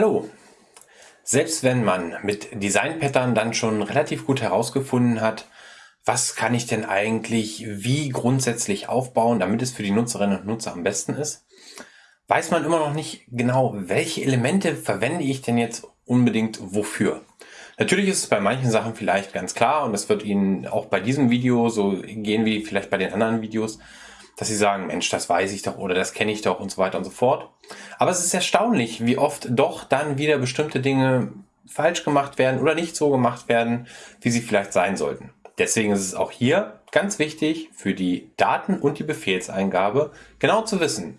Hallo! Selbst wenn man mit Design Pattern dann schon relativ gut herausgefunden hat, was kann ich denn eigentlich wie grundsätzlich aufbauen, damit es für die Nutzerinnen und Nutzer am besten ist, weiß man immer noch nicht genau, welche Elemente verwende ich denn jetzt unbedingt wofür. Natürlich ist es bei manchen Sachen vielleicht ganz klar und es wird Ihnen auch bei diesem Video so gehen wie vielleicht bei den anderen Videos, dass sie sagen, Mensch, das weiß ich doch oder das kenne ich doch und so weiter und so fort. Aber es ist erstaunlich, wie oft doch dann wieder bestimmte Dinge falsch gemacht werden oder nicht so gemacht werden, wie sie vielleicht sein sollten. Deswegen ist es auch hier ganz wichtig für die Daten und die Befehlseingabe genau zu wissen,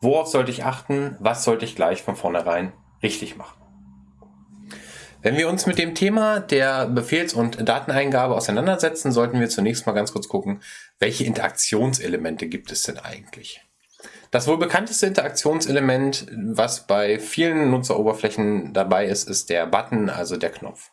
worauf sollte ich achten, was sollte ich gleich von vornherein richtig machen. Wenn wir uns mit dem Thema der Befehls- und Dateneingabe auseinandersetzen, sollten wir zunächst mal ganz kurz gucken, welche Interaktionselemente gibt es denn eigentlich? Das wohl bekannteste Interaktionselement, was bei vielen Nutzeroberflächen dabei ist, ist der Button, also der Knopf.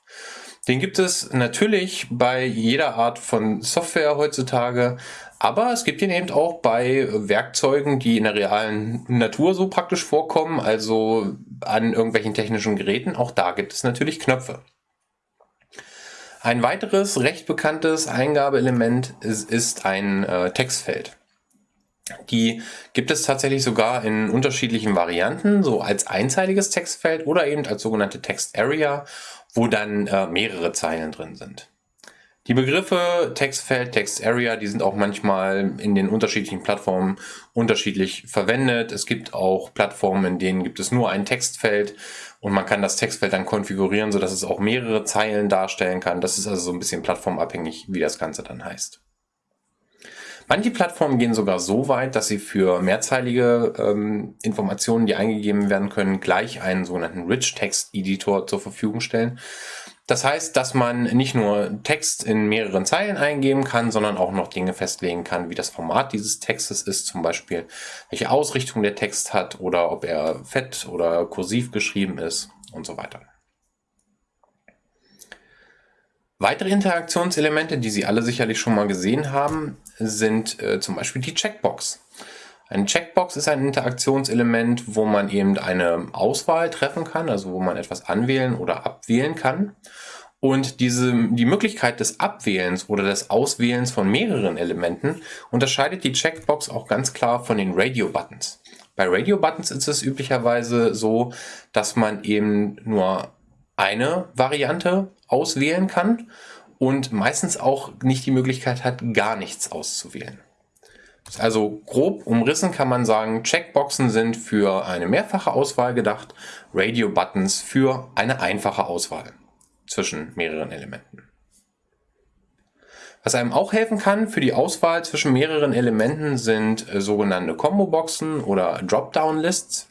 Den gibt es natürlich bei jeder Art von Software heutzutage, aber es gibt ihn eben auch bei Werkzeugen, die in der realen Natur so praktisch vorkommen, also an irgendwelchen technischen Geräten. Auch da gibt es natürlich Knöpfe. Ein weiteres recht bekanntes Eingabeelement ist, ist ein äh, Textfeld. Die gibt es tatsächlich sogar in unterschiedlichen Varianten, so als einzeiliges Textfeld oder eben als sogenannte Text Area, wo dann äh, mehrere Zeilen drin sind. Die Begriffe Textfeld, Text Area, die sind auch manchmal in den unterschiedlichen Plattformen unterschiedlich verwendet. Es gibt auch Plattformen, in denen gibt es nur ein Textfeld und man kann das Textfeld dann konfigurieren, sodass es auch mehrere Zeilen darstellen kann. Das ist also so ein bisschen plattformabhängig, wie das Ganze dann heißt. Manche Plattformen gehen sogar so weit, dass sie für mehrzeilige ähm, Informationen, die eingegeben werden können, gleich einen sogenannten Rich Text Editor zur Verfügung stellen. Das heißt, dass man nicht nur Text in mehreren Zeilen eingeben kann, sondern auch noch Dinge festlegen kann, wie das Format dieses Textes ist, zum Beispiel welche Ausrichtung der Text hat oder ob er fett oder kursiv geschrieben ist und so weiter. Weitere Interaktionselemente, die Sie alle sicherlich schon mal gesehen haben, sind äh, zum Beispiel die Checkbox. Eine Checkbox ist ein Interaktionselement, wo man eben eine Auswahl treffen kann, also wo man etwas anwählen oder abwählen kann. Und diese, die Möglichkeit des Abwählens oder des Auswählens von mehreren Elementen unterscheidet die Checkbox auch ganz klar von den Radio-Buttons. Bei Radio-Buttons ist es üblicherweise so, dass man eben nur eine Variante auswählen kann und meistens auch nicht die Möglichkeit hat, gar nichts auszuwählen. Also grob umrissen kann man sagen, Checkboxen sind für eine mehrfache Auswahl gedacht, Radio-Buttons für eine einfache Auswahl zwischen mehreren Elementen. Was einem auch helfen kann für die Auswahl zwischen mehreren Elementen sind äh, sogenannte Combo-Boxen oder Dropdown-Lists.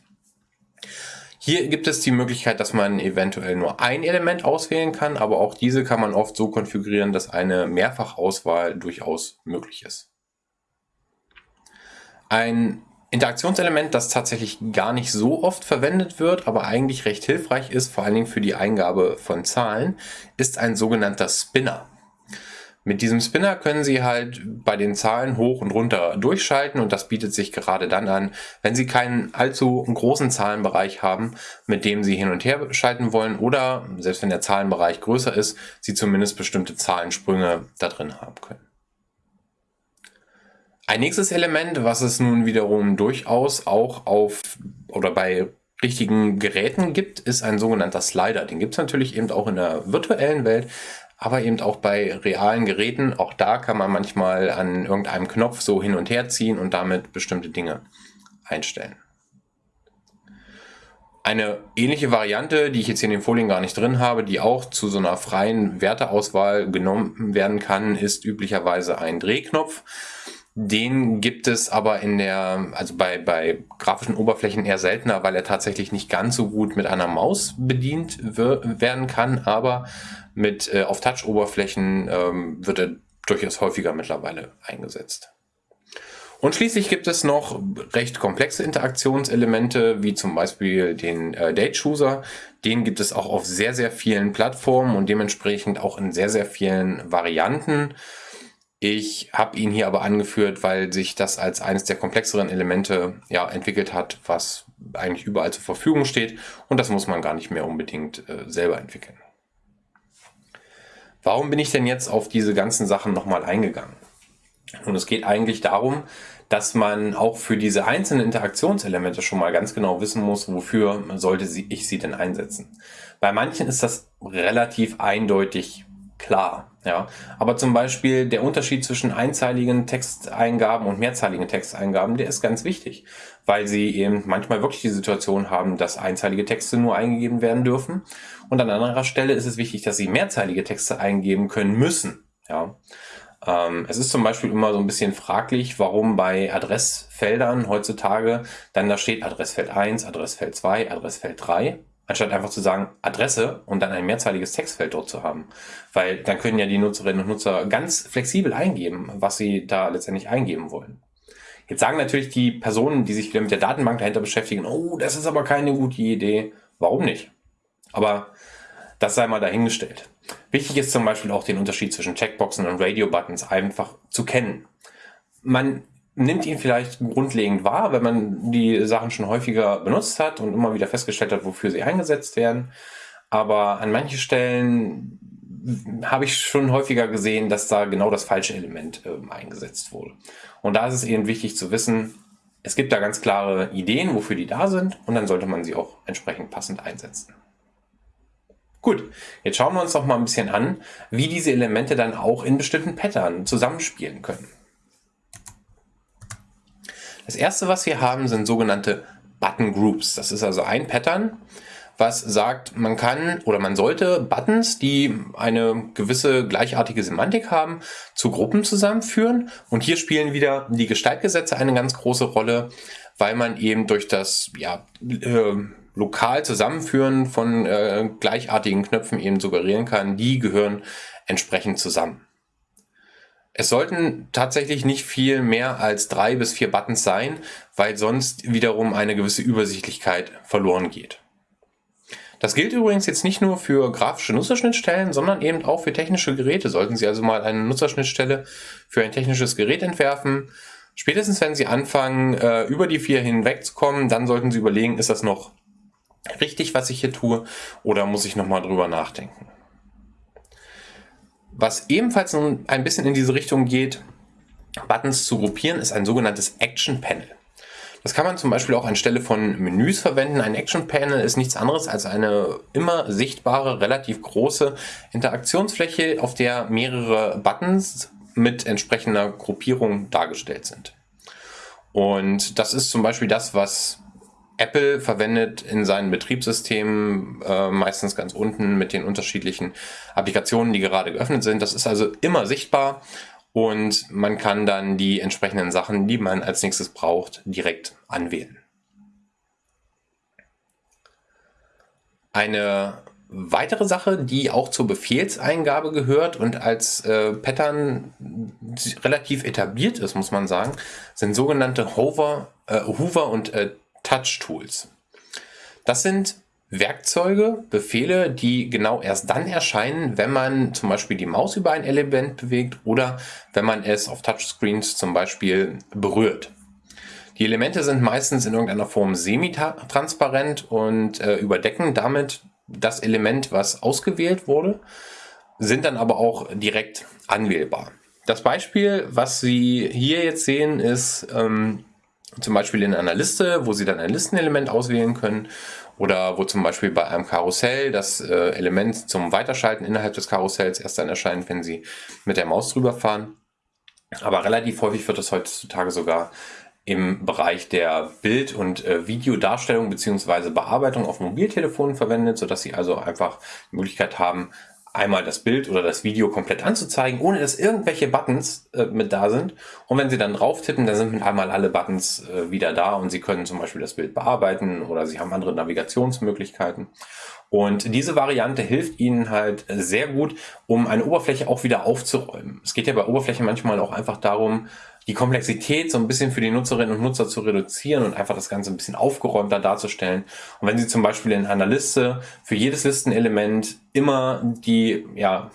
Hier gibt es die Möglichkeit, dass man eventuell nur ein Element auswählen kann, aber auch diese kann man oft so konfigurieren, dass eine Mehrfachauswahl durchaus möglich ist. Ein Interaktionselement, das tatsächlich gar nicht so oft verwendet wird, aber eigentlich recht hilfreich ist, vor allen Dingen für die Eingabe von Zahlen, ist ein sogenannter Spinner. Mit diesem Spinner können Sie halt bei den Zahlen hoch und runter durchschalten und das bietet sich gerade dann an, wenn Sie keinen allzu großen Zahlenbereich haben, mit dem Sie hin und her schalten wollen oder, selbst wenn der Zahlenbereich größer ist, Sie zumindest bestimmte Zahlensprünge da drin haben können. Ein nächstes Element, was es nun wiederum durchaus auch auf oder bei richtigen Geräten gibt, ist ein sogenannter Slider. Den gibt es natürlich eben auch in der virtuellen Welt, aber eben auch bei realen Geräten. Auch da kann man manchmal an irgendeinem Knopf so hin und her ziehen und damit bestimmte Dinge einstellen. Eine ähnliche Variante, die ich jetzt hier in den Folien gar nicht drin habe, die auch zu so einer freien Werteauswahl genommen werden kann, ist üblicherweise ein Drehknopf. Den gibt es aber in der, also bei, bei grafischen Oberflächen eher seltener, weil er tatsächlich nicht ganz so gut mit einer Maus bedient werden kann, aber mit äh, auf Touch-Oberflächen ähm, wird er durchaus häufiger mittlerweile eingesetzt. Und schließlich gibt es noch recht komplexe Interaktionselemente, wie zum Beispiel den äh, Date Chooser. Den gibt es auch auf sehr, sehr vielen Plattformen und dementsprechend auch in sehr, sehr vielen Varianten. Ich habe ihn hier aber angeführt, weil sich das als eines der komplexeren Elemente ja, entwickelt hat, was eigentlich überall zur Verfügung steht und das muss man gar nicht mehr unbedingt äh, selber entwickeln. Warum bin ich denn jetzt auf diese ganzen Sachen nochmal eingegangen? Und es geht eigentlich darum, dass man auch für diese einzelnen Interaktionselemente schon mal ganz genau wissen muss, wofür sollte ich sie denn einsetzen. Bei manchen ist das relativ eindeutig klar. Ja, aber zum Beispiel der Unterschied zwischen einzeiligen Texteingaben und mehrzeiligen Texteingaben, der ist ganz wichtig, weil sie eben manchmal wirklich die Situation haben, dass einzeilige Texte nur eingegeben werden dürfen. Und an anderer Stelle ist es wichtig, dass sie mehrzeilige Texte eingeben können müssen. Ja, ähm, es ist zum Beispiel immer so ein bisschen fraglich, warum bei Adressfeldern heutzutage dann da steht Adressfeld 1, Adressfeld 2, Adressfeld 3 anstatt einfach zu sagen Adresse und dann ein mehrzeiliges Textfeld dort zu haben. Weil dann können ja die Nutzerinnen und Nutzer ganz flexibel eingeben, was sie da letztendlich eingeben wollen. Jetzt sagen natürlich die Personen, die sich wieder mit der Datenbank dahinter beschäftigen, oh, das ist aber keine gute Idee. Warum nicht? Aber das sei mal dahingestellt. Wichtig ist zum Beispiel auch den Unterschied zwischen Checkboxen und Radio-Buttons einfach zu kennen. Man nimmt ihn vielleicht grundlegend wahr, wenn man die Sachen schon häufiger benutzt hat und immer wieder festgestellt hat, wofür sie eingesetzt werden. Aber an manchen Stellen habe ich schon häufiger gesehen, dass da genau das falsche Element äh, eingesetzt wurde. Und da ist es eben wichtig zu wissen, es gibt da ganz klare Ideen, wofür die da sind und dann sollte man sie auch entsprechend passend einsetzen. Gut, jetzt schauen wir uns doch mal ein bisschen an, wie diese Elemente dann auch in bestimmten Pattern zusammenspielen können. Das erste, was wir haben, sind sogenannte Button Groups. Das ist also ein Pattern, was sagt, man kann oder man sollte Buttons, die eine gewisse gleichartige Semantik haben, zu Gruppen zusammenführen. Und hier spielen wieder die Gestaltgesetze eine ganz große Rolle, weil man eben durch das ja, äh, lokal Zusammenführen von äh, gleichartigen Knöpfen eben suggerieren kann, die gehören entsprechend zusammen. Es sollten tatsächlich nicht viel mehr als drei bis vier Buttons sein, weil sonst wiederum eine gewisse Übersichtlichkeit verloren geht. Das gilt übrigens jetzt nicht nur für grafische Nutzerschnittstellen, sondern eben auch für technische Geräte. Sollten Sie also mal eine Nutzerschnittstelle für ein technisches Gerät entwerfen, spätestens wenn Sie anfangen, äh, über die vier hinwegzukommen, dann sollten Sie überlegen, ist das noch richtig, was ich hier tue, oder muss ich nochmal drüber nachdenken. Was ebenfalls ein bisschen in diese Richtung geht, Buttons zu gruppieren, ist ein sogenanntes Action Panel. Das kann man zum Beispiel auch anstelle von Menüs verwenden. Ein Action Panel ist nichts anderes als eine immer sichtbare, relativ große Interaktionsfläche, auf der mehrere Buttons mit entsprechender Gruppierung dargestellt sind. Und das ist zum Beispiel das, was Apple verwendet in seinen Betriebssystemen äh, meistens ganz unten mit den unterschiedlichen Applikationen, die gerade geöffnet sind. Das ist also immer sichtbar und man kann dann die entsprechenden Sachen, die man als nächstes braucht, direkt anwählen. Eine weitere Sache, die auch zur Befehlseingabe gehört und als äh, Pattern relativ etabliert ist, muss man sagen, sind sogenannte Hover, äh, Hoover und äh, Touch-Tools. Das sind Werkzeuge, Befehle, die genau erst dann erscheinen, wenn man zum Beispiel die Maus über ein Element bewegt oder wenn man es auf Touchscreens zum Beispiel berührt. Die Elemente sind meistens in irgendeiner Form semi-transparent und äh, überdecken damit das Element, was ausgewählt wurde, sind dann aber auch direkt anwählbar. Das Beispiel, was Sie hier jetzt sehen, ist ähm, zum Beispiel in einer Liste, wo Sie dann ein Listenelement auswählen können oder wo zum Beispiel bei einem Karussell das äh, Element zum Weiterschalten innerhalb des Karussells erst dann erscheint, wenn Sie mit der Maus drüber fahren. Aber relativ häufig wird das heutzutage sogar im Bereich der Bild- und äh, Videodarstellung bzw. Bearbeitung auf Mobiltelefonen verwendet, sodass Sie also einfach die Möglichkeit haben, einmal das Bild oder das Video komplett anzuzeigen, ohne dass irgendwelche Buttons äh, mit da sind. Und wenn Sie dann drauf tippen, dann sind mit einmal alle Buttons äh, wieder da und Sie können zum Beispiel das Bild bearbeiten oder Sie haben andere Navigationsmöglichkeiten. Und diese Variante hilft Ihnen halt sehr gut, um eine Oberfläche auch wieder aufzuräumen. Es geht ja bei Oberflächen manchmal auch einfach darum, die Komplexität so ein bisschen für die Nutzerinnen und Nutzer zu reduzieren und einfach das Ganze ein bisschen aufgeräumter darzustellen. Und wenn Sie zum Beispiel in einer Liste für jedes Listenelement immer die ja,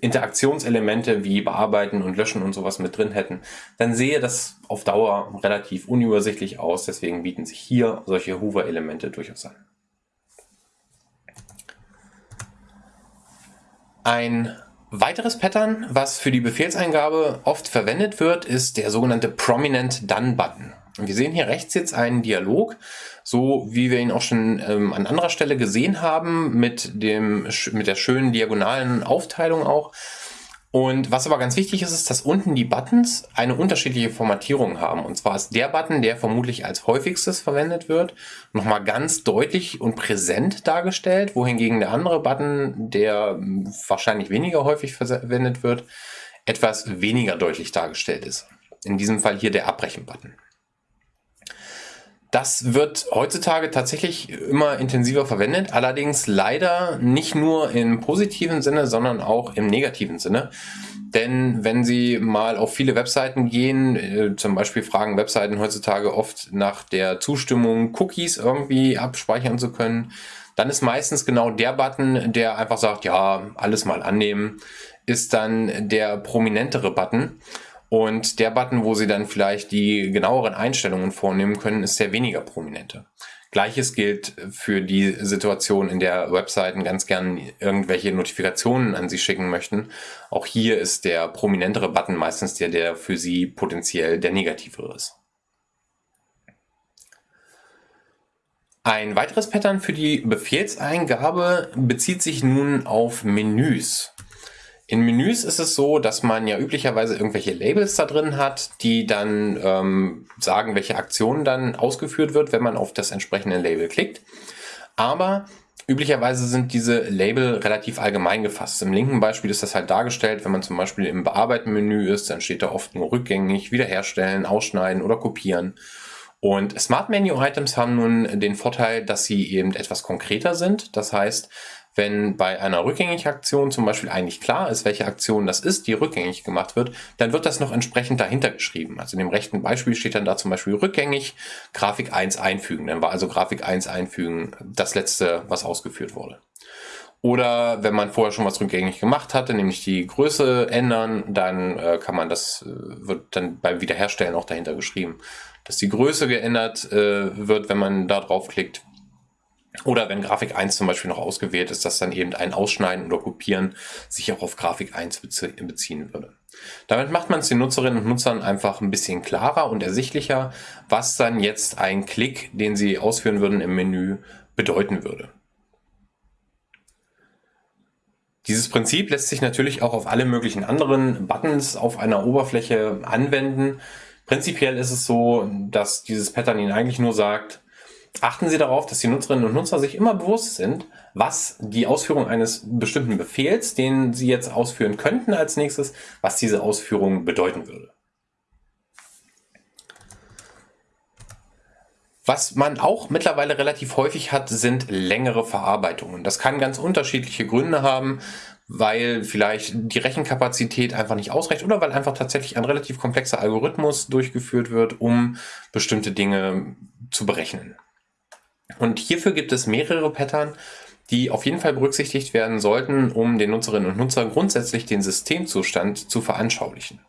Interaktionselemente wie Bearbeiten und Löschen und sowas mit drin hätten, dann sehe das auf Dauer relativ unübersichtlich aus. Deswegen bieten sich hier solche Hoover-Elemente durchaus an. Ein weiteres Pattern, was für die Befehlseingabe oft verwendet wird, ist der sogenannte Prominent Done Button. Wir sehen hier rechts jetzt einen Dialog, so wie wir ihn auch schon ähm, an anderer Stelle gesehen haben, mit, dem, mit der schönen diagonalen Aufteilung auch. Und was aber ganz wichtig ist, ist, dass unten die Buttons eine unterschiedliche Formatierung haben. Und zwar ist der Button, der vermutlich als häufigstes verwendet wird, nochmal ganz deutlich und präsent dargestellt, wohingegen der andere Button, der wahrscheinlich weniger häufig verwendet wird, etwas weniger deutlich dargestellt ist. In diesem Fall hier der Abbrechen-Button. Das wird heutzutage tatsächlich immer intensiver verwendet, allerdings leider nicht nur im positiven Sinne, sondern auch im negativen Sinne. Denn wenn Sie mal auf viele Webseiten gehen, äh, zum Beispiel fragen Webseiten heutzutage oft nach der Zustimmung, Cookies irgendwie abspeichern zu können, dann ist meistens genau der Button, der einfach sagt, ja, alles mal annehmen, ist dann der prominentere Button. Und der Button, wo Sie dann vielleicht die genaueren Einstellungen vornehmen können, ist der weniger prominente. Gleiches gilt für die Situation, in der Webseiten ganz gern irgendwelche Notifikationen an Sie schicken möchten. Auch hier ist der prominentere Button meistens der, der für Sie potenziell der negativere ist. Ein weiteres Pattern für die Befehlseingabe bezieht sich nun auf Menüs. In Menüs ist es so, dass man ja üblicherweise irgendwelche Labels da drin hat, die dann ähm, sagen, welche Aktion dann ausgeführt wird, wenn man auf das entsprechende Label klickt. Aber üblicherweise sind diese Label relativ allgemein gefasst. Im linken Beispiel ist das halt dargestellt, wenn man zum Beispiel im Bearbeiten-Menü ist, dann steht da oft nur rückgängig, wiederherstellen, ausschneiden oder kopieren. Und Smart Menu Items haben nun den Vorteil, dass sie eben etwas konkreter sind. Das heißt, wenn bei einer Rückgängig-Aktion zum Beispiel eigentlich klar ist, welche Aktion das ist, die rückgängig gemacht wird, dann wird das noch entsprechend dahinter geschrieben. Also in dem rechten Beispiel steht dann da zum Beispiel rückgängig Grafik 1 einfügen. Dann war also Grafik 1 einfügen das letzte, was ausgeführt wurde. Oder wenn man vorher schon was rückgängig gemacht hatte, nämlich die Größe ändern, dann äh, kann man das, äh, wird dann beim Wiederherstellen auch dahinter geschrieben, dass die Größe geändert äh, wird, wenn man da draufklickt. Oder wenn Grafik 1 zum Beispiel noch ausgewählt ist, dass dann eben ein Ausschneiden oder Kopieren sich auch auf Grafik 1 beziehen würde. Damit macht man es den Nutzerinnen und Nutzern einfach ein bisschen klarer und ersichtlicher, was dann jetzt ein Klick, den sie ausführen würden im Menü, bedeuten würde. Dieses Prinzip lässt sich natürlich auch auf alle möglichen anderen Buttons auf einer Oberfläche anwenden. Prinzipiell ist es so, dass dieses Pattern Ihnen eigentlich nur sagt, achten Sie darauf, dass die Nutzerinnen und Nutzer sich immer bewusst sind, was die Ausführung eines bestimmten Befehls, den Sie jetzt ausführen könnten als nächstes, was diese Ausführung bedeuten würde. Was man auch mittlerweile relativ häufig hat, sind längere Verarbeitungen. Das kann ganz unterschiedliche Gründe haben, weil vielleicht die Rechenkapazität einfach nicht ausreicht oder weil einfach tatsächlich ein relativ komplexer Algorithmus durchgeführt wird, um bestimmte Dinge zu berechnen. Und hierfür gibt es mehrere Pattern, die auf jeden Fall berücksichtigt werden sollten, um den Nutzerinnen und Nutzern grundsätzlich den Systemzustand zu veranschaulichen.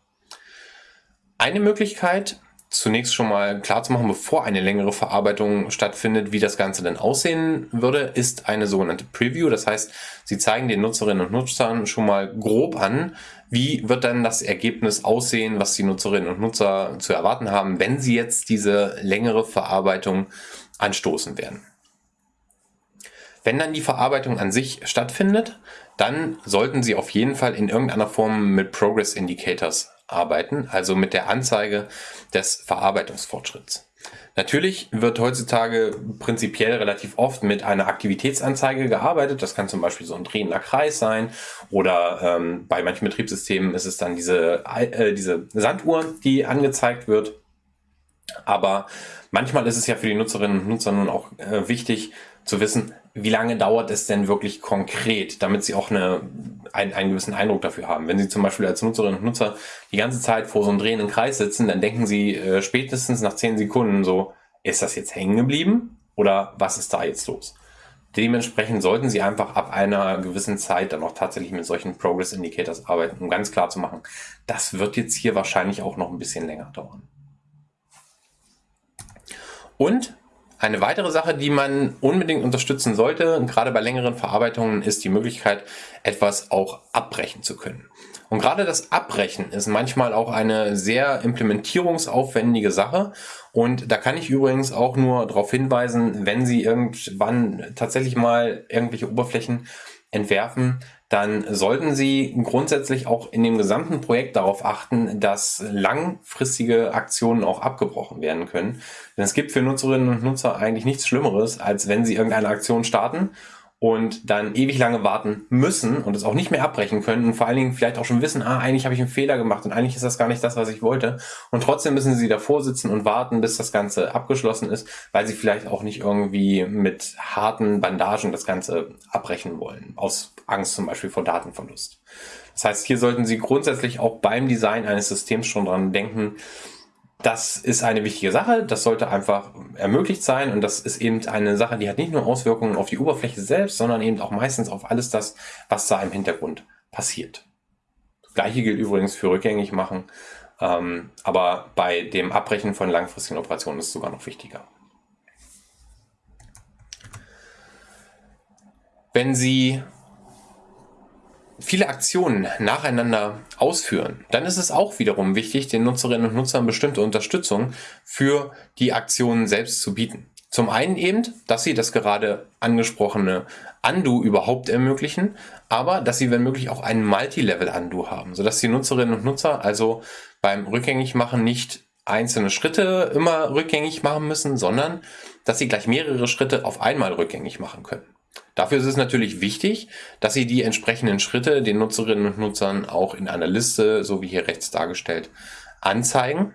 Eine Möglichkeit, zunächst schon mal klar zu machen, bevor eine längere Verarbeitung stattfindet, wie das Ganze denn aussehen würde, ist eine sogenannte Preview. Das heißt, Sie zeigen den Nutzerinnen und Nutzern schon mal grob an, wie wird dann das Ergebnis aussehen, was die Nutzerinnen und Nutzer zu erwarten haben, wenn sie jetzt diese längere Verarbeitung anstoßen werden. Wenn dann die Verarbeitung an sich stattfindet, dann sollten Sie auf jeden Fall in irgendeiner Form mit Progress Indicators arbeiten, also mit der Anzeige des Verarbeitungsfortschritts. Natürlich wird heutzutage prinzipiell relativ oft mit einer Aktivitätsanzeige gearbeitet. Das kann zum Beispiel so ein drehender Kreis sein oder ähm, bei manchen Betriebssystemen ist es dann diese, äh, diese Sanduhr, die angezeigt wird. Aber manchmal ist es ja für die Nutzerinnen und Nutzer nun auch äh, wichtig zu wissen, wie lange dauert es denn wirklich konkret, damit sie auch eine, einen, einen gewissen Eindruck dafür haben. Wenn sie zum Beispiel als Nutzerinnen und Nutzer die ganze Zeit vor so einem drehenden Kreis sitzen, dann denken sie äh, spätestens nach 10 Sekunden so, ist das jetzt hängen geblieben oder was ist da jetzt los? Dementsprechend sollten Sie einfach ab einer gewissen Zeit dann auch tatsächlich mit solchen Progress Indicators arbeiten, um ganz klar zu machen, das wird jetzt hier wahrscheinlich auch noch ein bisschen länger dauern. Und eine weitere Sache, die man unbedingt unterstützen sollte, gerade bei längeren Verarbeitungen, ist die Möglichkeit, etwas auch abbrechen zu können. Und gerade das Abbrechen ist manchmal auch eine sehr implementierungsaufwendige Sache. Und da kann ich übrigens auch nur darauf hinweisen, wenn Sie irgendwann tatsächlich mal irgendwelche Oberflächen entwerfen, dann sollten Sie grundsätzlich auch in dem gesamten Projekt darauf achten, dass langfristige Aktionen auch abgebrochen werden können. Denn es gibt für Nutzerinnen und Nutzer eigentlich nichts Schlimmeres, als wenn Sie irgendeine Aktion starten und dann ewig lange warten müssen und es auch nicht mehr abbrechen können und vor allen Dingen vielleicht auch schon wissen, ah, eigentlich habe ich einen Fehler gemacht und eigentlich ist das gar nicht das, was ich wollte. Und trotzdem müssen sie davor sitzen und warten, bis das Ganze abgeschlossen ist, weil sie vielleicht auch nicht irgendwie mit harten Bandagen das Ganze abbrechen wollen, aus Angst zum Beispiel vor Datenverlust. Das heißt, hier sollten Sie grundsätzlich auch beim Design eines Systems schon dran denken, das ist eine wichtige Sache, das sollte einfach ermöglicht sein und das ist eben eine Sache, die hat nicht nur Auswirkungen auf die Oberfläche selbst, sondern eben auch meistens auf alles das, was da im Hintergrund passiert. Das gleiche gilt übrigens für rückgängig machen, ähm, aber bei dem Abbrechen von langfristigen Operationen ist es sogar noch wichtiger. Wenn Sie viele Aktionen nacheinander ausführen, dann ist es auch wiederum wichtig, den Nutzerinnen und Nutzern bestimmte Unterstützung für die Aktionen selbst zu bieten. Zum einen eben, dass sie das gerade angesprochene Undo überhaupt ermöglichen, aber dass sie, wenn möglich, auch einen Multi-Level-Undo haben, sodass die Nutzerinnen und Nutzer also beim Rückgängigmachen nicht einzelne Schritte immer rückgängig machen müssen, sondern dass sie gleich mehrere Schritte auf einmal rückgängig machen können. Dafür ist es natürlich wichtig, dass Sie die entsprechenden Schritte den Nutzerinnen und Nutzern auch in einer Liste, so wie hier rechts dargestellt, anzeigen.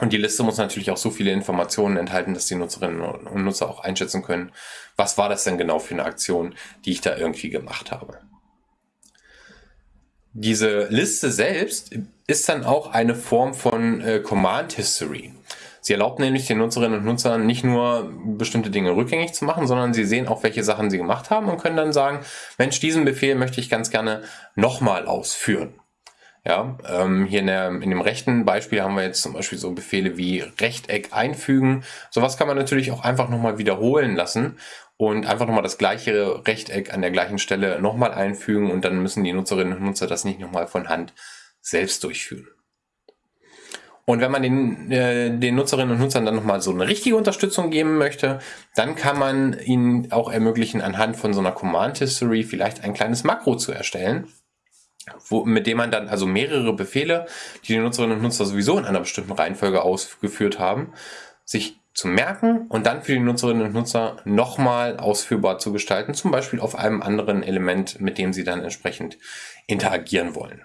Und die Liste muss natürlich auch so viele Informationen enthalten, dass die Nutzerinnen und Nutzer auch einschätzen können, was war das denn genau für eine Aktion, die ich da irgendwie gemacht habe. Diese Liste selbst ist dann auch eine Form von äh, Command History. Sie erlaubt nämlich den Nutzerinnen und Nutzern nicht nur bestimmte Dinge rückgängig zu machen, sondern sie sehen auch, welche Sachen sie gemacht haben und können dann sagen, Mensch, diesen Befehl möchte ich ganz gerne nochmal ausführen. Ja, ähm, hier in, der, in dem rechten Beispiel haben wir jetzt zum Beispiel so Befehle wie Rechteck einfügen. Sowas kann man natürlich auch einfach nochmal wiederholen lassen und einfach nochmal das gleiche Rechteck an der gleichen Stelle nochmal einfügen und dann müssen die Nutzerinnen und Nutzer das nicht nochmal von Hand selbst durchführen. Und wenn man den, äh, den Nutzerinnen und Nutzern dann nochmal so eine richtige Unterstützung geben möchte, dann kann man ihnen auch ermöglichen, anhand von so einer Command History vielleicht ein kleines Makro zu erstellen, wo, mit dem man dann also mehrere Befehle, die die Nutzerinnen und Nutzer sowieso in einer bestimmten Reihenfolge ausgeführt haben, sich zu merken und dann für die Nutzerinnen und Nutzer nochmal ausführbar zu gestalten, zum Beispiel auf einem anderen Element, mit dem sie dann entsprechend interagieren wollen.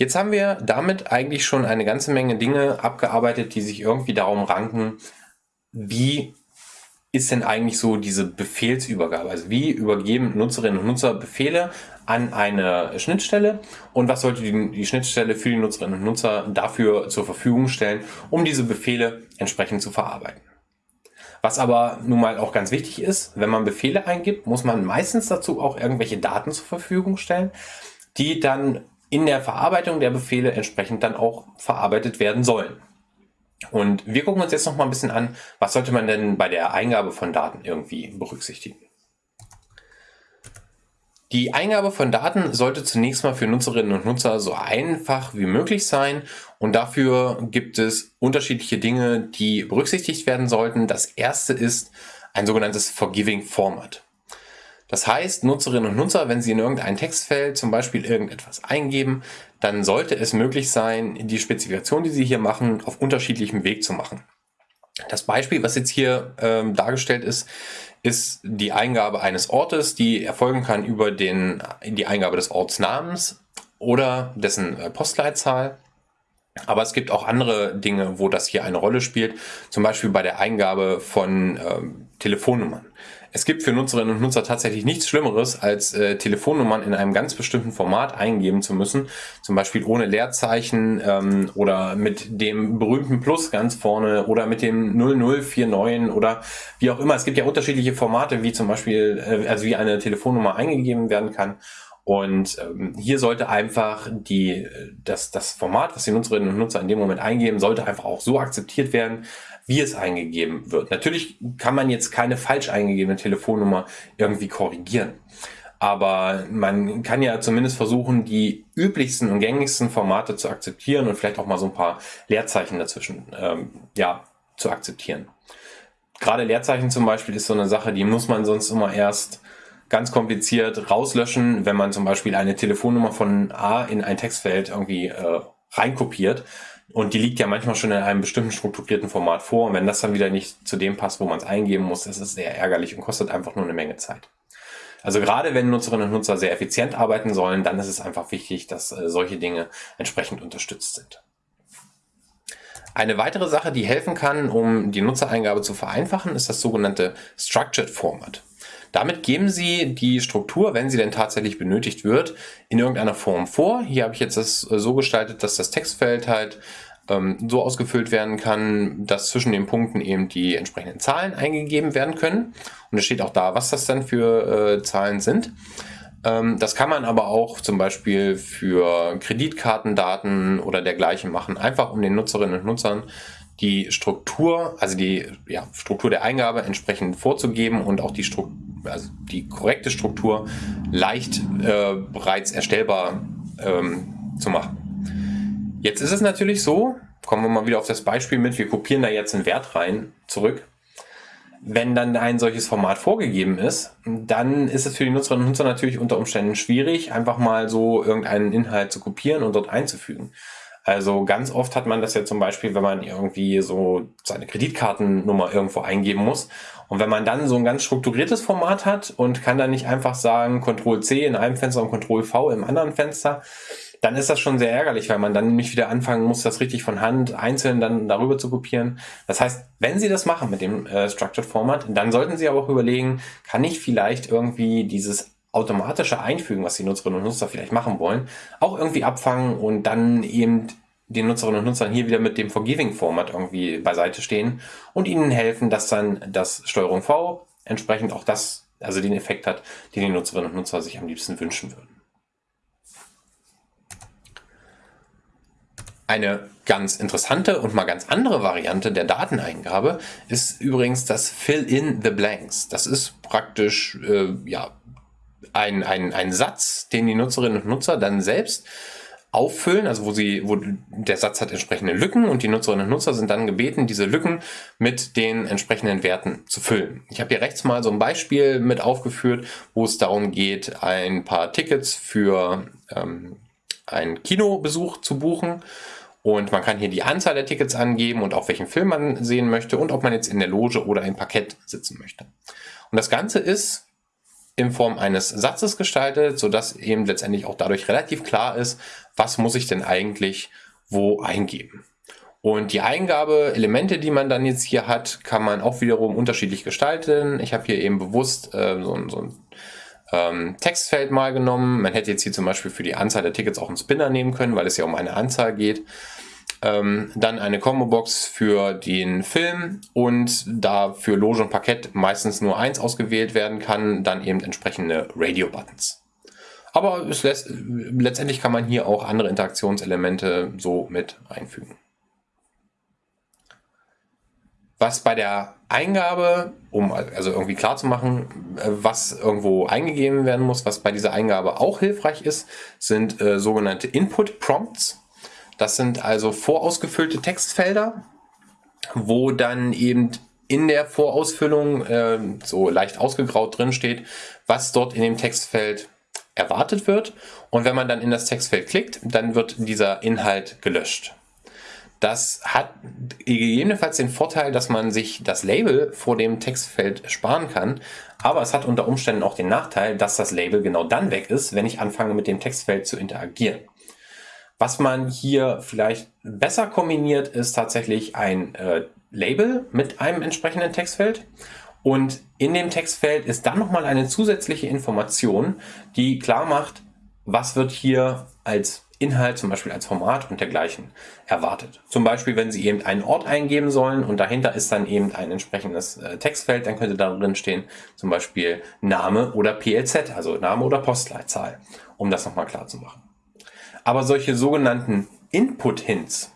Jetzt haben wir damit eigentlich schon eine ganze Menge Dinge abgearbeitet, die sich irgendwie darum ranken, wie ist denn eigentlich so diese Befehlsübergabe? Also wie übergeben Nutzerinnen und Nutzer Befehle an eine Schnittstelle und was sollte die, die, Schnittstelle für die Nutzerinnen und Nutzer dafür zur Verfügung stellen, um diese Befehle entsprechend zu verarbeiten? Was aber nun mal auch ganz wichtig ist, wenn man Befehle eingibt, muss man meistens dazu auch irgendwelche Daten zur Verfügung stellen, die dann in der Verarbeitung der Befehle entsprechend dann auch verarbeitet werden sollen. Und wir gucken uns jetzt noch mal ein bisschen an, was sollte man denn bei der Eingabe von Daten irgendwie berücksichtigen. Die Eingabe von Daten sollte zunächst mal für Nutzerinnen und Nutzer so einfach wie möglich sein und dafür gibt es unterschiedliche Dinge, die berücksichtigt werden sollten. Das erste ist ein sogenanntes Forgiving Format. Das heißt, Nutzerinnen und Nutzer, wenn sie in irgendein Textfeld zum Beispiel irgendetwas eingeben, dann sollte es möglich sein, die Spezifikation, die sie hier machen, auf unterschiedlichem Weg zu machen. Das Beispiel, was jetzt hier ähm, dargestellt ist, ist die Eingabe eines Ortes, die erfolgen kann über den, die Eingabe des Ortsnamens oder dessen äh, Postleitzahl. Aber es gibt auch andere Dinge, wo das hier eine Rolle spielt, zum Beispiel bei der Eingabe von ähm, Telefonnummern. Es gibt für Nutzerinnen und Nutzer tatsächlich nichts Schlimmeres, als äh, Telefonnummern in einem ganz bestimmten Format eingeben zu müssen. Zum Beispiel ohne Leerzeichen ähm, oder mit dem berühmten Plus ganz vorne oder mit dem 0049 oder wie auch immer. Es gibt ja unterschiedliche Formate, wie zum Beispiel, äh, also wie eine Telefonnummer eingegeben werden kann. Und ähm, hier sollte einfach die, das, das Format, was die Nutzerinnen und Nutzer in dem Moment eingeben, sollte einfach auch so akzeptiert werden, wie es eingegeben wird. Natürlich kann man jetzt keine falsch eingegebene Telefonnummer irgendwie korrigieren. Aber man kann ja zumindest versuchen, die üblichsten und gängigsten Formate zu akzeptieren und vielleicht auch mal so ein paar Leerzeichen dazwischen ähm, ja, zu akzeptieren. Gerade Leerzeichen zum Beispiel ist so eine Sache, die muss man sonst immer erst ganz kompliziert rauslöschen, wenn man zum Beispiel eine Telefonnummer von A in ein Textfeld irgendwie äh, reinkopiert. Und die liegt ja manchmal schon in einem bestimmten strukturierten Format vor. Und wenn das dann wieder nicht zu dem passt, wo man es eingeben muss, das ist sehr ärgerlich und kostet einfach nur eine Menge Zeit. Also gerade wenn Nutzerinnen und Nutzer sehr effizient arbeiten sollen, dann ist es einfach wichtig, dass äh, solche Dinge entsprechend unterstützt sind. Eine weitere Sache, die helfen kann, um die Nutzereingabe zu vereinfachen, ist das sogenannte Structured Format. Damit geben Sie die Struktur, wenn sie denn tatsächlich benötigt wird, in irgendeiner Form vor. Hier habe ich jetzt das äh, so gestaltet, dass das Textfeld halt ähm, so ausgefüllt werden kann, dass zwischen den Punkten eben die entsprechenden Zahlen eingegeben werden können. Und es steht auch da, was das dann für äh, Zahlen sind. Ähm, das kann man aber auch zum Beispiel für Kreditkartendaten oder dergleichen machen, einfach um den Nutzerinnen und Nutzern die Struktur, also die ja, Struktur der Eingabe entsprechend vorzugeben und auch die, Struktur, also die korrekte Struktur leicht äh, bereits erstellbar ähm, zu machen. Jetzt ist es natürlich so, kommen wir mal wieder auf das Beispiel mit, wir kopieren da jetzt einen Wert rein, zurück. Wenn dann ein solches Format vorgegeben ist, dann ist es für die Nutzerinnen und Nutzer natürlich unter Umständen schwierig, einfach mal so irgendeinen Inhalt zu kopieren und dort einzufügen. Also ganz oft hat man das ja zum Beispiel, wenn man irgendwie so seine Kreditkartennummer irgendwo eingeben muss. Und wenn man dann so ein ganz strukturiertes Format hat und kann dann nicht einfach sagen Ctrl C in einem Fenster und Ctrl V im anderen Fenster, dann ist das schon sehr ärgerlich, weil man dann nämlich wieder anfangen muss, das richtig von Hand einzeln dann darüber zu kopieren. Das heißt, wenn Sie das machen mit dem äh, Structured Format, dann sollten Sie aber auch überlegen, kann ich vielleicht irgendwie dieses automatische Einfügen, was die Nutzerinnen und Nutzer vielleicht machen wollen, auch irgendwie abfangen und dann eben den Nutzerinnen und Nutzern hier wieder mit dem Forgiving-Format irgendwie beiseite stehen und ihnen helfen, dass dann das Steuerung V entsprechend auch das, also den Effekt hat, den die Nutzerinnen und Nutzer sich am liebsten wünschen würden. Eine ganz interessante und mal ganz andere Variante der Dateneingabe ist übrigens das Fill in the Blanks. Das ist praktisch äh, ja, ein, ein, ein Satz, den die Nutzerinnen und Nutzer dann selbst auffüllen, also wo sie, wo der Satz hat entsprechende Lücken und die Nutzerinnen und Nutzer sind dann gebeten, diese Lücken mit den entsprechenden Werten zu füllen. Ich habe hier rechts mal so ein Beispiel mit aufgeführt, wo es darum geht, ein paar Tickets für ähm, einen Kinobesuch zu buchen. Und man kann hier die Anzahl der Tickets angeben und auch welchen Film man sehen möchte und ob man jetzt in der Loge oder im Parkett sitzen möchte. Und das Ganze ist in Form eines Satzes gestaltet, sodass eben letztendlich auch dadurch relativ klar ist, was muss ich denn eigentlich wo eingeben. Und die Eingabeelemente, die man dann jetzt hier hat, kann man auch wiederum unterschiedlich gestalten. Ich habe hier eben bewusst äh, so, so ein ähm, Textfeld mal genommen. Man hätte jetzt hier zum Beispiel für die Anzahl der Tickets auch einen Spinner nehmen können, weil es ja um eine Anzahl geht. Ähm, dann eine Combo-Box für den Film und da für Loge und Parkett meistens nur eins ausgewählt werden kann, dann eben entsprechende Radio-Buttons. Aber lässt, letztendlich kann man hier auch andere Interaktionselemente so mit einfügen. Was bei der Eingabe, um also irgendwie klar zu machen, was irgendwo eingegeben werden muss, was bei dieser Eingabe auch hilfreich ist, sind äh, sogenannte Input Prompts. Das sind also vorausgefüllte Textfelder, wo dann eben in der Vorausfüllung äh, so leicht ausgegraut drin steht, was dort in dem Textfeld erwartet wird. Und wenn man dann in das Textfeld klickt, dann wird dieser Inhalt gelöscht. Das hat gegebenenfalls den Vorteil, dass man sich das Label vor dem Textfeld sparen kann. Aber es hat unter Umständen auch den Nachteil, dass das Label genau dann weg ist, wenn ich anfange mit dem Textfeld zu interagieren. Was man hier vielleicht besser kombiniert, ist tatsächlich ein äh, Label mit einem entsprechenden Textfeld. Und in dem Textfeld ist dann nochmal eine zusätzliche Information, die klar macht, was wird hier als Inhalt, zum Beispiel als Format und dergleichen erwartet. Zum Beispiel, wenn Sie eben einen Ort eingeben sollen und dahinter ist dann eben ein entsprechendes äh, Textfeld, dann könnte da drin stehen zum Beispiel Name oder PLZ, also Name oder Postleitzahl, um das nochmal klar zu machen. Aber solche sogenannten Input-Hints,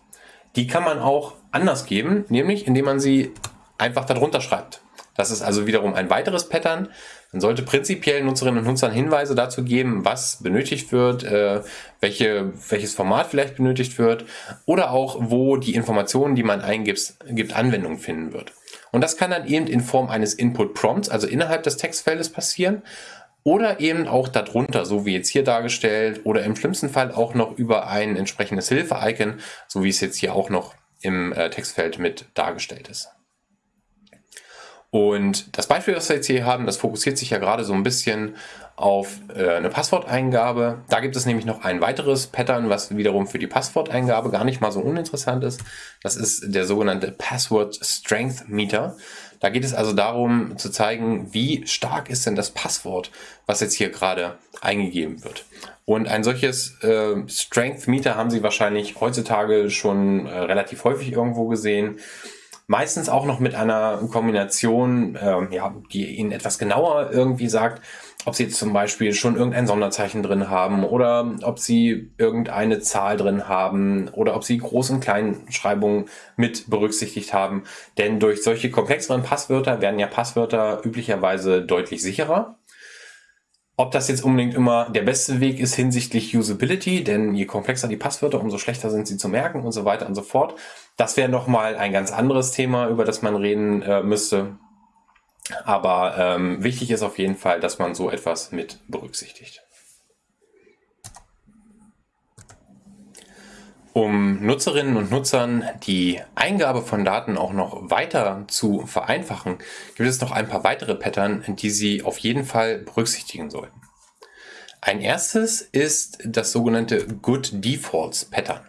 die kann man auch anders geben, nämlich indem man sie einfach darunter schreibt. Das ist also wiederum ein weiteres Pattern. Man sollte prinzipiell Nutzerinnen und Nutzern Hinweise dazu geben, was benötigt wird, äh, welche, welches Format vielleicht benötigt wird oder auch, wo die Informationen, die man eingibt, gibt, Anwendung finden wird. Und das kann dann eben in Form eines Input Prompts, also innerhalb des Textfeldes passieren oder eben auch darunter, so wie jetzt hier dargestellt, oder im schlimmsten Fall auch noch über ein entsprechendes Hilfe-Icon, so wie es jetzt hier auch noch im äh, Textfeld mit dargestellt ist. Und das Beispiel, das wir jetzt hier haben, das fokussiert sich ja gerade so ein bisschen auf äh, eine Passworteingabe. Da gibt es nämlich noch ein weiteres Pattern, was wiederum für die Passworteingabe gar nicht mal so uninteressant ist. Das ist der sogenannte Password Strength Meter. Da geht es also darum zu zeigen, wie stark ist denn das Passwort, was jetzt hier gerade eingegeben wird. Und ein solches äh, Strength Meter haben Sie wahrscheinlich heutzutage schon äh, relativ häufig irgendwo gesehen. Meistens auch noch mit einer Kombination, ähm, ja, die Ihnen etwas genauer irgendwie sagt, ob Sie zum Beispiel schon irgendein Sonderzeichen drin haben oder ob Sie irgendeine Zahl drin haben oder ob Sie Groß- und Kleinschreibungen mit berücksichtigt haben. Denn durch solche komplexeren Passwörter werden ja Passwörter üblicherweise deutlich sicherer. Ob das jetzt unbedingt immer der beste Weg ist hinsichtlich Usability, denn je komplexer die Passwörter, umso schlechter sind sie zu merken und so weiter und so fort. Das wäre nochmal ein ganz anderes Thema, über das man reden äh, müsste. Aber ähm, wichtig ist auf jeden Fall, dass man so etwas mit berücksichtigt. Um Nutzerinnen und Nutzern die Eingabe von Daten auch noch weiter zu vereinfachen, gibt es noch ein paar weitere Pattern, die Sie auf jeden Fall berücksichtigen sollten. Ein erstes ist das sogenannte Good Defaults Pattern.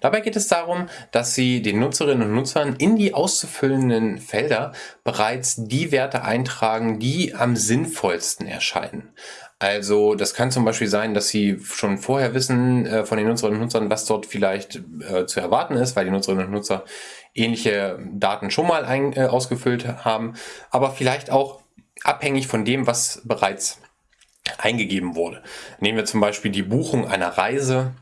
Dabei geht es darum, dass Sie den Nutzerinnen und Nutzern in die auszufüllenden Felder bereits die Werte eintragen, die am sinnvollsten erscheinen. Also das kann zum Beispiel sein, dass Sie schon vorher wissen äh, von den Nutzerinnen und Nutzern, was dort vielleicht äh, zu erwarten ist, weil die Nutzerinnen und Nutzer ähnliche Daten schon mal ein, äh, ausgefüllt haben, aber vielleicht auch abhängig von dem, was bereits eingegeben wurde. Nehmen wir zum Beispiel die Buchung einer Reise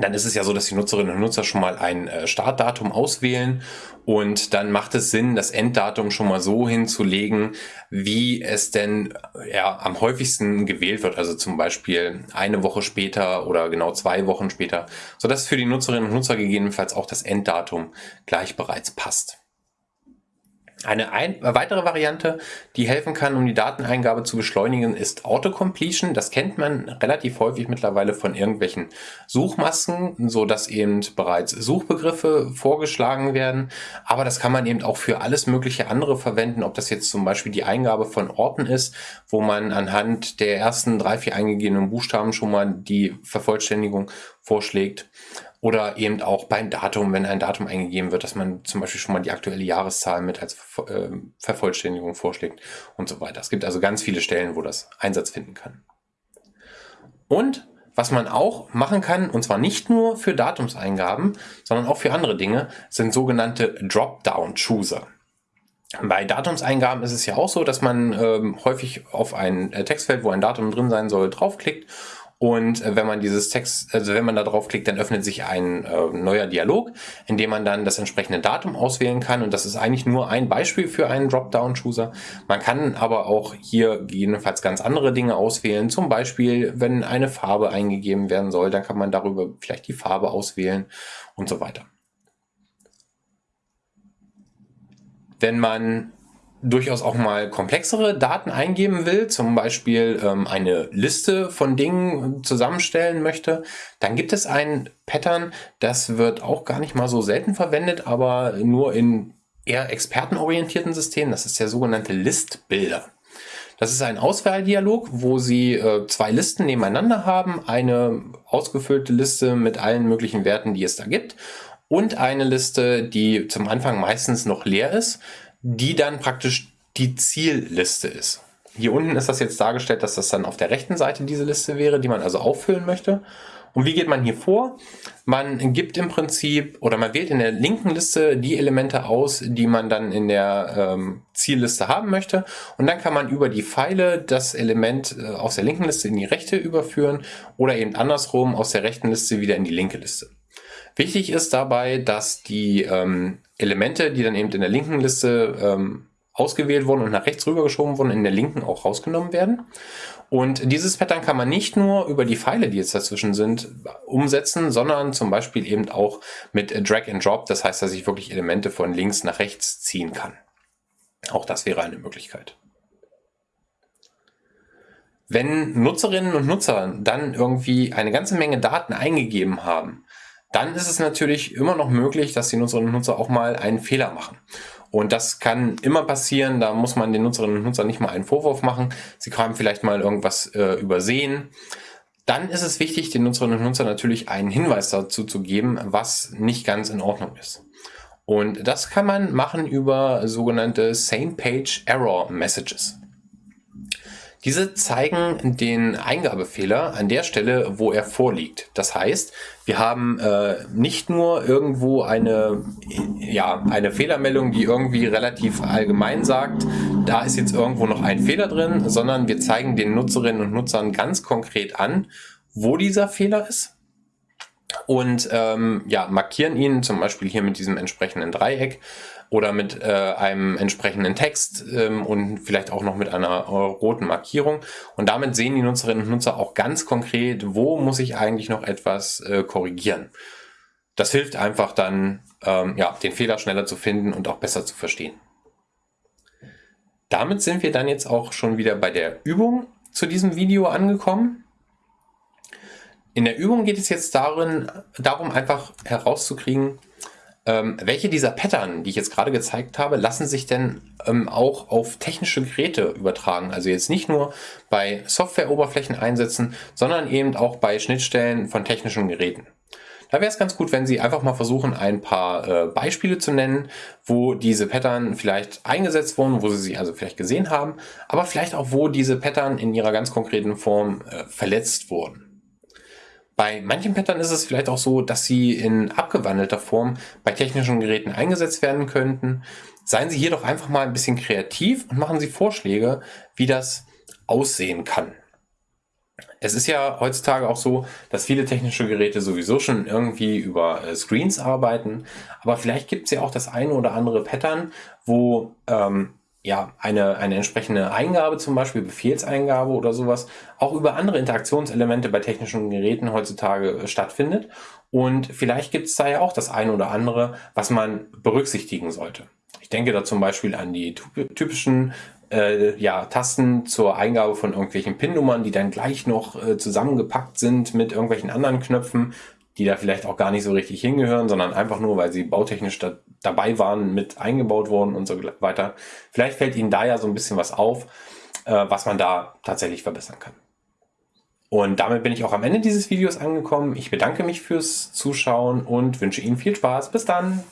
dann ist es ja so, dass die Nutzerinnen und Nutzer schon mal ein äh, Startdatum auswählen und dann macht es Sinn, das Enddatum schon mal so hinzulegen, wie es denn ja, am häufigsten gewählt wird. Also zum Beispiel eine Woche später oder genau zwei Wochen später, sodass für die Nutzerinnen und Nutzer gegebenenfalls auch das Enddatum gleich bereits passt. Eine ein, weitere Variante, die helfen kann, um die Dateneingabe zu beschleunigen, ist Autocompletion. Das kennt man relativ häufig mittlerweile von irgendwelchen Suchmasken, so dass eben bereits Suchbegriffe vorgeschlagen werden. Aber das kann man eben auch für alles mögliche andere verwenden, ob das jetzt zum Beispiel die Eingabe von Orten ist, wo man anhand der ersten drei, vier eingegebenen Buchstaben schon mal die Vervollständigung vorschlägt oder eben auch beim Datum, wenn ein Datum eingegeben wird, dass man zum Beispiel schon mal die aktuelle Jahreszahl mit als äh, Vervollständigung vorschlägt und so weiter. Es gibt also ganz viele Stellen, wo das Einsatz finden kann. Und was man auch machen kann, und zwar nicht nur für Datumseingaben, sondern auch für andere Dinge, sind sogenannte Dropdown-Chooser. Bei Datumseingaben ist es ja auch so, dass man ähm, häufig auf ein äh, Textfeld, wo ein Datum drin sein soll, draufklickt und äh, wenn man dieses Text, also wenn man da draufklickt, dann öffnet sich ein äh, neuer Dialog, in dem man dann das entsprechende Datum auswählen kann. Und das ist eigentlich nur ein Beispiel für einen Dropdown-Chooser. Man kann aber auch hier gegebenenfalls ganz andere Dinge auswählen. Zum Beispiel, wenn eine Farbe eingegeben werden soll, dann kann man darüber vielleicht die Farbe auswählen und so weiter. Wenn man durchaus auch mal komplexere Daten eingeben will, zum Beispiel ähm, eine Liste von Dingen zusammenstellen möchte, dann gibt es ein Pattern, das wird auch gar nicht mal so selten verwendet, aber nur in eher expertenorientierten Systemen. Das ist der sogenannte Listbilder. Das ist ein Auswahldialog, wo Sie äh, zwei Listen nebeneinander haben. Eine ausgefüllte Liste mit allen möglichen Werten, die es da gibt. Und eine Liste, die zum Anfang meistens noch leer ist, die dann praktisch die Zielliste ist. Hier unten ist das jetzt dargestellt, dass das dann auf der rechten Seite diese Liste wäre, die man also auffüllen möchte. Und wie geht man hier vor? Man gibt im Prinzip oder man wählt in der linken Liste die Elemente aus, die man dann in der ähm, Zielliste haben möchte. Und dann kann man über die Pfeile das Element äh, aus der linken Liste in die rechte überführen oder eben andersrum aus der rechten Liste wieder in die linke Liste. Wichtig ist dabei, dass die ähm, Elemente, die dann eben in der linken Liste ähm, ausgewählt wurden und nach rechts rübergeschoben wurden, in der linken auch rausgenommen werden. Und dieses Pattern kann man nicht nur über die Pfeile, die jetzt dazwischen sind, umsetzen, sondern zum Beispiel eben auch mit Drag and Drop. Das heißt, dass ich wirklich Elemente von links nach rechts ziehen kann. Auch das wäre eine Möglichkeit. Wenn Nutzerinnen und Nutzer dann irgendwie eine ganze Menge Daten eingegeben haben, dann ist es natürlich immer noch möglich, dass die Nutzerinnen und Nutzer auch mal einen Fehler machen. Und das kann immer passieren, da muss man den Nutzerinnen und Nutzern nicht mal einen Vorwurf machen. Sie haben vielleicht mal irgendwas äh, übersehen. Dann ist es wichtig, den Nutzerinnen und Nutzern natürlich einen Hinweis dazu zu geben, was nicht ganz in Ordnung ist. Und das kann man machen über sogenannte Same Page Error Messages. Diese zeigen den Eingabefehler an der Stelle, wo er vorliegt. Das heißt, wir haben äh, nicht nur irgendwo eine, ja, eine Fehlermeldung, die irgendwie relativ allgemein sagt, da ist jetzt irgendwo noch ein Fehler drin, sondern wir zeigen den Nutzerinnen und Nutzern ganz konkret an, wo dieser Fehler ist und ähm, ja, markieren ihn zum Beispiel hier mit diesem entsprechenden Dreieck oder mit äh, einem entsprechenden Text ähm, und vielleicht auch noch mit einer äh, roten Markierung. Und damit sehen die Nutzerinnen und Nutzer auch ganz konkret, wo muss ich eigentlich noch etwas äh, korrigieren. Das hilft einfach dann, ähm, ja, den Fehler schneller zu finden und auch besser zu verstehen. Damit sind wir dann jetzt auch schon wieder bei der Übung zu diesem Video angekommen. In der Übung geht es jetzt darin, darum, einfach herauszukriegen, ähm, welche dieser Pattern, die ich jetzt gerade gezeigt habe, lassen sich denn ähm, auch auf technische Geräte übertragen? Also jetzt nicht nur bei Softwareoberflächen einsetzen, sondern eben auch bei Schnittstellen von technischen Geräten. Da wäre es ganz gut, wenn Sie einfach mal versuchen, ein paar äh, Beispiele zu nennen, wo diese Pattern vielleicht eingesetzt wurden, wo Sie sie also vielleicht gesehen haben, aber vielleicht auch, wo diese Pattern in ihrer ganz konkreten Form äh, verletzt wurden. Bei manchen Pattern ist es vielleicht auch so, dass sie in abgewandelter Form bei technischen Geräten eingesetzt werden könnten. Seien Sie hier doch einfach mal ein bisschen kreativ und machen Sie Vorschläge, wie das aussehen kann. Es ist ja heutzutage auch so, dass viele technische Geräte sowieso schon irgendwie über äh, Screens arbeiten, aber vielleicht gibt es ja auch das eine oder andere Pattern, wo ähm, ja, eine, eine entsprechende Eingabe, zum Beispiel Befehlseingabe oder sowas, auch über andere Interaktionselemente bei technischen Geräten heutzutage äh, stattfindet. Und vielleicht gibt es da ja auch das eine oder andere, was man berücksichtigen sollte. Ich denke da zum Beispiel an die typischen äh, ja, Tasten zur Eingabe von irgendwelchen PIN-Nummern, die dann gleich noch äh, zusammengepackt sind mit irgendwelchen anderen Knöpfen, die da vielleicht auch gar nicht so richtig hingehören, sondern einfach nur, weil sie bautechnisch da, dabei waren, mit eingebaut worden und so weiter. Vielleicht fällt Ihnen da ja so ein bisschen was auf, äh, was man da tatsächlich verbessern kann. Und damit bin ich auch am Ende dieses Videos angekommen. Ich bedanke mich fürs Zuschauen und wünsche Ihnen viel Spaß. Bis dann!